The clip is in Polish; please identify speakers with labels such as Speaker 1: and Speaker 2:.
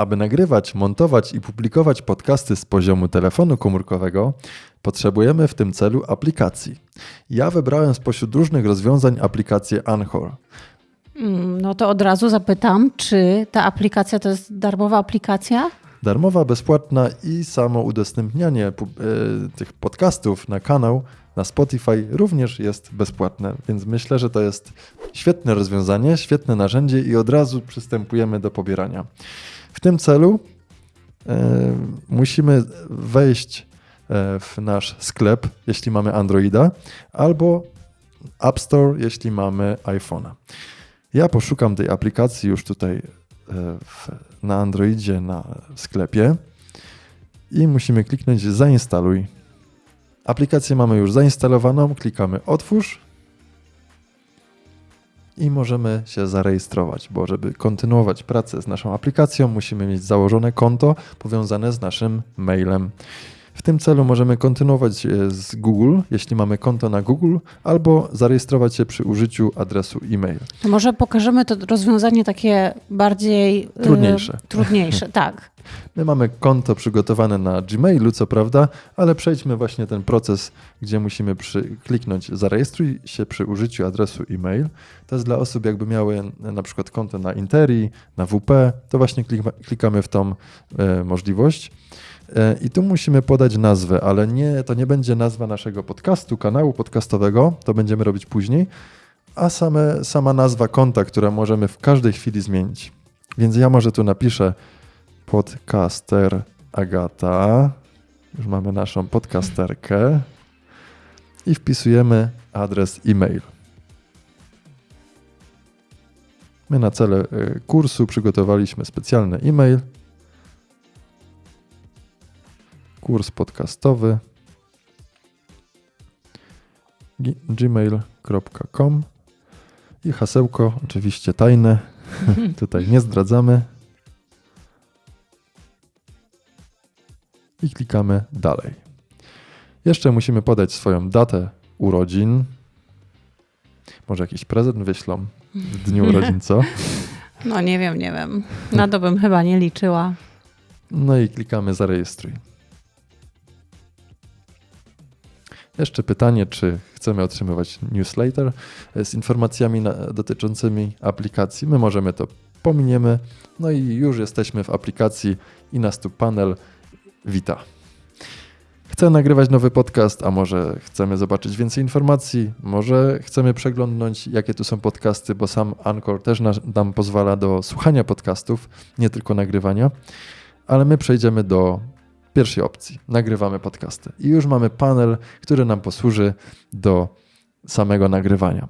Speaker 1: Aby nagrywać, montować i publikować podcasty z poziomu telefonu komórkowego, potrzebujemy w tym celu aplikacji. Ja wybrałem spośród różnych rozwiązań aplikację Anchor.
Speaker 2: Mm, No to od razu zapytam, czy ta aplikacja to jest darmowa aplikacja?
Speaker 1: Darmowa, bezpłatna i samo udostępnianie e, tych podcastów na kanał na Spotify również jest bezpłatne, więc myślę, że to jest świetne rozwiązanie, świetne narzędzie i od razu przystępujemy do pobierania. W tym celu e, musimy wejść e, w nasz sklep, jeśli mamy Androida, albo App Store, jeśli mamy iPhone'a. Ja poszukam tej aplikacji już tutaj w, na Androidzie na sklepie i musimy kliknąć zainstaluj. Aplikację mamy już zainstalowaną, klikamy otwórz i możemy się zarejestrować, bo żeby kontynuować pracę z naszą aplikacją, musimy mieć założone konto powiązane z naszym mailem. W tym celu możemy kontynuować e, z Google, jeśli mamy konto na Google, albo zarejestrować się przy użyciu adresu e-mail.
Speaker 2: To może pokażemy to rozwiązanie takie bardziej y,
Speaker 1: Trudniejsze.
Speaker 2: trudniejsze, tak.
Speaker 1: My mamy konto przygotowane na Gmailu, co prawda, ale przejdźmy właśnie ten proces, gdzie musimy przy, kliknąć zarejestruj się przy użyciu adresu e-mail. To jest dla osób, jakby miały na przykład konto na Interi, na WP, to właśnie klika, klikamy w tą e, możliwość. E, I tu musimy podać nazwę, ale nie, to nie będzie nazwa naszego podcastu, kanału podcastowego, to będziemy robić później, a same, sama nazwa konta, która możemy w każdej chwili zmienić. Więc ja może tu napiszę podcaster Agata. Już mamy naszą podcasterkę i wpisujemy adres e-mail. My na cele y, kursu przygotowaliśmy specjalny e-mail. Kurs podcastowy gmail.com i hasełko oczywiście tajne. Tutaj nie zdradzamy. i klikamy dalej. Jeszcze musimy podać swoją datę urodzin. Może jakiś prezent wyślą w dniu urodzin, co?
Speaker 2: No nie wiem, nie wiem. Na to bym chyba nie liczyła.
Speaker 1: No i klikamy zarejestruj. Jeszcze pytanie, czy chcemy otrzymywać newsletter z informacjami na, dotyczącymi aplikacji. My możemy to pominiemy. No i już jesteśmy w aplikacji i nas tu panel wita. Chcę nagrywać nowy podcast, a może chcemy zobaczyć więcej informacji, może chcemy przeglądnąć, jakie tu są podcasty, bo sam Anchor też nam pozwala do słuchania podcastów, nie tylko nagrywania. Ale my przejdziemy do pierwszej opcji. Nagrywamy podcasty. I już mamy panel, który nam posłuży do samego nagrywania.